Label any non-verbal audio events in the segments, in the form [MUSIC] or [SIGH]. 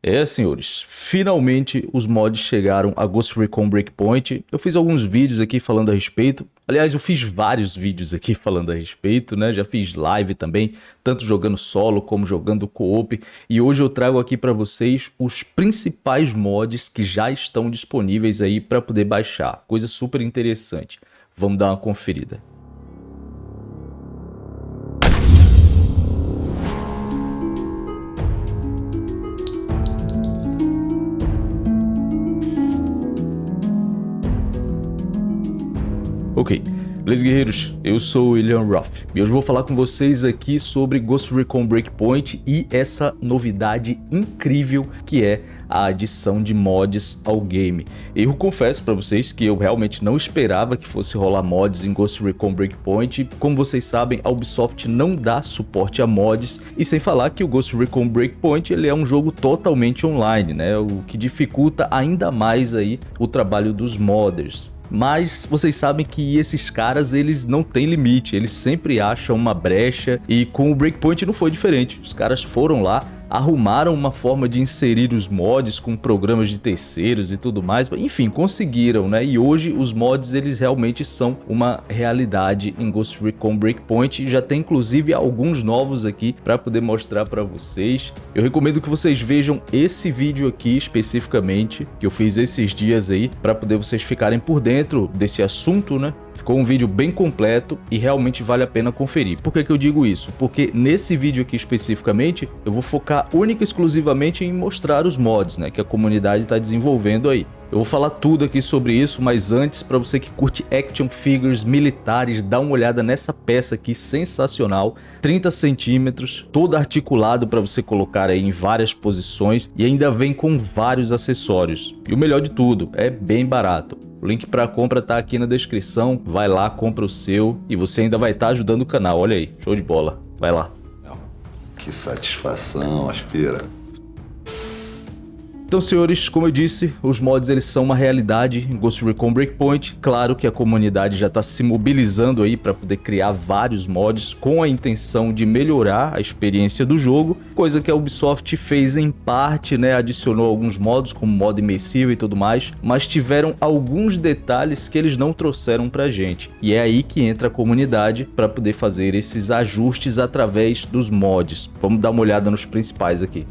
É, senhores, finalmente os mods chegaram a Ghost Recon Breakpoint. Eu fiz alguns vídeos aqui falando a respeito. Aliás, eu fiz vários vídeos aqui [LAUGHS] falando a respeito, né? Já fiz live também, tanto jogando solo como jogando co-op. E hoje eu trago aqui para vocês os principais mods que já estão disponíveis aí para poder baixar. Coisa super interessante. Vamos dar uma conferida. Ok, beleza guerreiros? Eu sou o William Roth e hoje vou falar com vocês aqui sobre Ghost Recon Breakpoint e essa novidade incrível que é a adição de mods ao game. Eu confesso para vocês que eu realmente não esperava que fosse rolar mods em Ghost Recon Breakpoint. Como vocês sabem, a Ubisoft não dá suporte a mods e sem falar que o Ghost Recon Breakpoint ele é um jogo totalmente online, né? O que dificulta ainda mais aí o trabalho dos modders. Mas vocês sabem que esses caras, eles não têm limite, eles sempre acham uma brecha e com o Breakpoint não foi diferente. Os caras foram lá, arrumaram uma forma de inserir os mods com programas de terceiros e tudo mais, enfim, conseguiram, né? E hoje os mods eles realmente são uma realidade em Ghost Recon Breakpoint já tem inclusive alguns novos aqui para poder mostrar para vocês. Eu recomendo que vocês vejam esse vídeo aqui especificamente, que eu fiz esses dias aí, para poder vocês ficarem por dentro desse assunto, né? Ficou um vídeo bem completo e realmente vale a pena conferir. Por que, que eu digo isso? Porque nesse vídeo aqui especificamente, eu vou focar única e exclusivamente em mostrar os mods né, que a comunidade está desenvolvendo aí. Eu vou falar tudo aqui sobre isso, mas antes, para você que curte action figures militares, dá uma olhada nessa peça aqui sensacional, 30 centímetros, todo articulado para você colocar aí em várias posições e ainda vem com vários acessórios. E o melhor de tudo, é bem barato. O link para compra tá aqui na descrição, vai lá, compra o seu e você ainda vai estar tá ajudando o canal, olha aí, show de bola, vai lá. Que satisfação, aspira. Então, senhores, como eu disse, os mods eles são uma realidade em Ghost Recon Breakpoint. Claro que a comunidade já está se mobilizando aí para poder criar vários mods com a intenção de melhorar a experiência do jogo, coisa que a Ubisoft fez em parte, né, adicionou alguns modos como modo imersivo e tudo mais, mas tiveram alguns detalhes que eles não trouxeram pra gente. E é aí que entra a comunidade para poder fazer esses ajustes através dos mods. Vamos dar uma olhada nos principais aqui.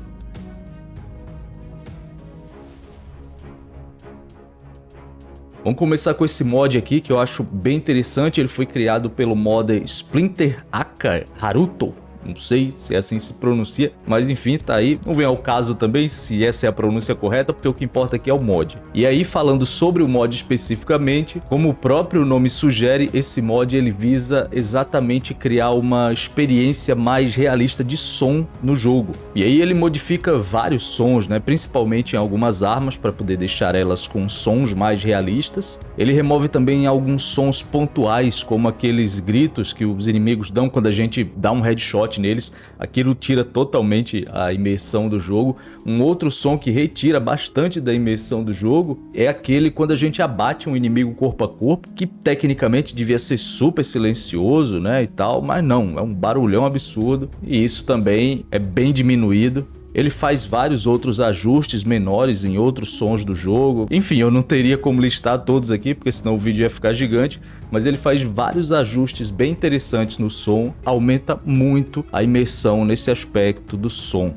Vamos começar com esse mod aqui que eu acho bem interessante. Ele foi criado pelo modder Splinter Aka Haruto não sei se é assim se pronuncia, mas enfim, tá aí. Não vem ao caso também se essa é a pronúncia correta, porque o que importa aqui é o mod. E aí, falando sobre o mod especificamente, como o próprio nome sugere, esse mod ele visa exatamente criar uma experiência mais realista de som no jogo. E aí ele modifica vários sons, né, principalmente em algumas armas, para poder deixar elas com sons mais realistas. Ele remove também alguns sons pontuais, como aqueles gritos que os inimigos dão quando a gente dá um headshot neles, aquilo tira totalmente a imersão do jogo. Um outro som que retira bastante da imersão do jogo é aquele quando a gente abate um inimigo corpo a corpo, que tecnicamente devia ser super silencioso, né, e tal, mas não, é um barulhão absurdo, e isso também é bem diminuído ele faz vários outros ajustes menores em outros sons do jogo. Enfim, eu não teria como listar todos aqui, porque senão o vídeo ia ficar gigante, mas ele faz vários ajustes bem interessantes no som, aumenta muito a imersão nesse aspecto do som,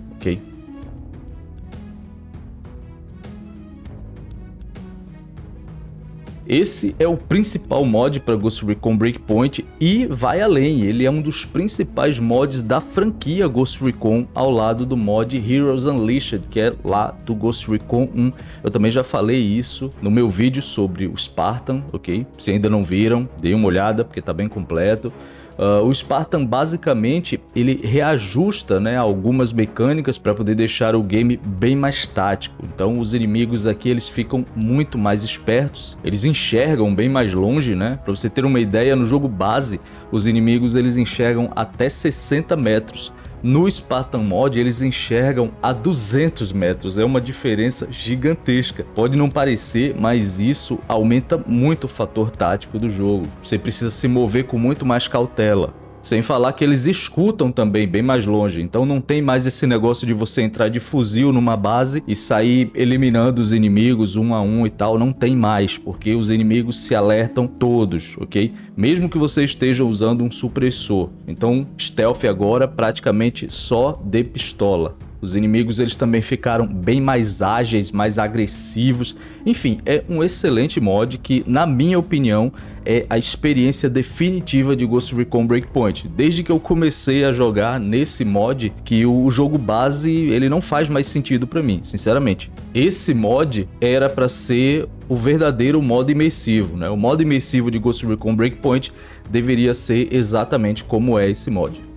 Esse é o principal mod para Ghost Recon Breakpoint e vai além, ele é um dos principais mods da franquia Ghost Recon ao lado do mod Heroes Unleashed, que é lá do Ghost Recon 1. Eu também já falei isso no meu vídeo sobre o Spartan, ok? Se ainda não viram, dê uma olhada porque está bem completo. Uh, o Spartan basicamente ele reajusta né, algumas mecânicas para poder deixar o game bem mais tático. Então os inimigos aqui eles ficam muito mais espertos, eles enxergam bem mais longe, né? Para você ter uma ideia, no jogo base os inimigos eles enxergam até 60 metros no Spartan Mod eles enxergam a 200 metros, é uma diferença gigantesca. Pode não parecer, mas isso aumenta muito o fator tático do jogo. Você precisa se mover com muito mais cautela. Sem falar que eles escutam também bem mais longe, então não tem mais esse negócio de você entrar de fuzil numa base e sair eliminando os inimigos um a um e tal, não tem mais, porque os inimigos se alertam todos, ok? Mesmo que você esteja usando um supressor. Então, stealth agora praticamente só de pistola. Os inimigos eles também ficaram bem mais ágeis, mais agressivos. Enfim, é um excelente mod que, na minha opinião, é a experiência definitiva de Ghost Recon Breakpoint. Desde que eu comecei a jogar nesse mod, que o jogo base ele não faz mais sentido para mim, sinceramente. Esse mod era para ser o verdadeiro modo imersivo, né? O modo imersivo de Ghost Recon Breakpoint deveria ser exatamente como é esse mod.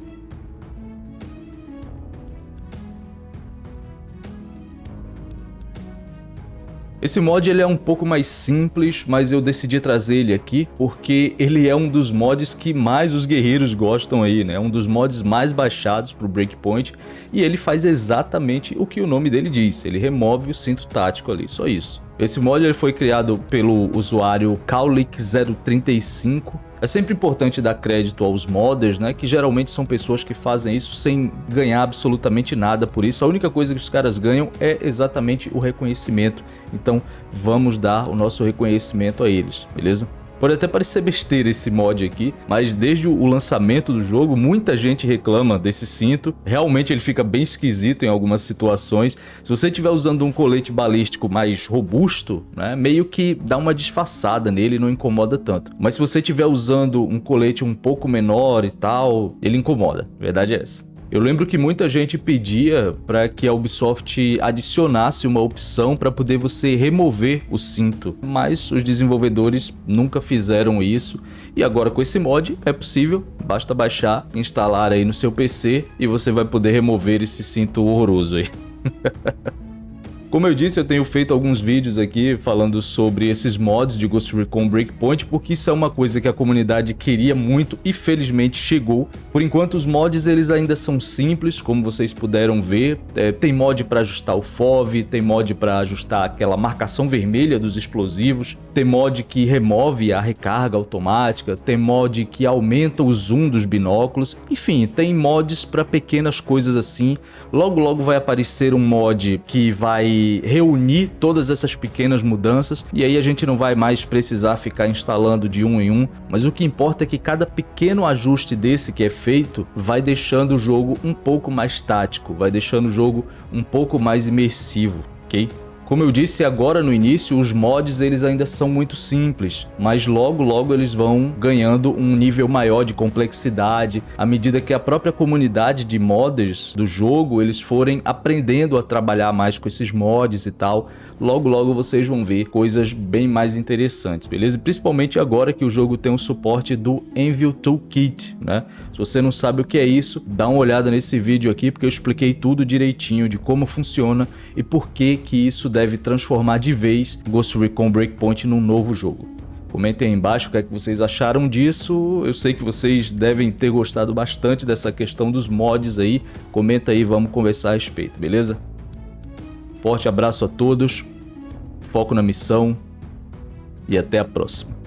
Esse mod ele é um pouco mais simples, mas eu decidi trazer ele aqui porque ele é um dos mods que mais os guerreiros gostam aí, né? Um dos mods mais baixados para o Breakpoint e ele faz exatamente o que o nome dele diz, ele remove o cinto tático ali, só isso. Esse mod ele foi criado pelo usuário Kaulik035 é sempre importante dar crédito aos modders, né, que geralmente são pessoas que fazem isso sem ganhar absolutamente nada por isso. A única coisa que os caras ganham é exatamente o reconhecimento. Então vamos dar o nosso reconhecimento a eles, beleza? Pode até parecer besteira esse mod aqui, mas desde o lançamento do jogo, muita gente reclama desse cinto. Realmente ele fica bem esquisito em algumas situações. Se você estiver usando um colete balístico mais robusto, né, meio que dá uma disfarçada nele não incomoda tanto. Mas se você estiver usando um colete um pouco menor e tal, ele incomoda. A verdade é essa. Eu lembro que muita gente pedia para que a Ubisoft adicionasse uma opção para poder você remover o cinto, mas os desenvolvedores nunca fizeram isso e agora com esse mod é possível, basta baixar, instalar aí no seu PC e você vai poder remover esse cinto horroroso aí. [LAUGHS] Como eu disse, eu tenho feito alguns vídeos aqui falando sobre esses mods de Ghost Recon Breakpoint, porque isso é uma coisa que a comunidade queria muito e felizmente chegou. Por enquanto os mods eles ainda são simples, como vocês puderam ver. É, tem mod para ajustar o FOV, tem mod para ajustar aquela marcação vermelha dos explosivos, tem mod que remove a recarga automática, tem mod que aumenta o zoom dos binóculos, enfim, tem mods para pequenas coisas assim. Logo logo vai aparecer um mod que vai reunir todas essas pequenas mudanças e aí a gente não vai mais precisar ficar instalando de um em um, mas o que importa é que cada pequeno ajuste desse que é feito vai deixando o jogo um pouco mais tático, vai deixando o jogo um pouco mais imersivo, ok? Como eu disse agora no início, os mods eles ainda são muito simples, mas logo logo eles vão ganhando um nível maior de complexidade à medida que a própria comunidade de modders do jogo eles forem aprendendo a trabalhar mais com esses mods e tal. Logo logo vocês vão ver coisas bem mais interessantes, beleza? Principalmente agora que o jogo tem o suporte do Envil Toolkit, né? Se você não sabe o que é isso, dá uma olhada nesse vídeo aqui porque eu expliquei tudo direitinho de como funciona e por que que isso deve transformar de vez Ghost Recon Breakpoint num novo jogo. Comentem aí embaixo o que, é que vocês acharam disso. Eu sei que vocês devem ter gostado bastante dessa questão dos mods aí. Comenta aí, vamos conversar a respeito, beleza? Forte abraço a todos, foco na missão e até a próxima.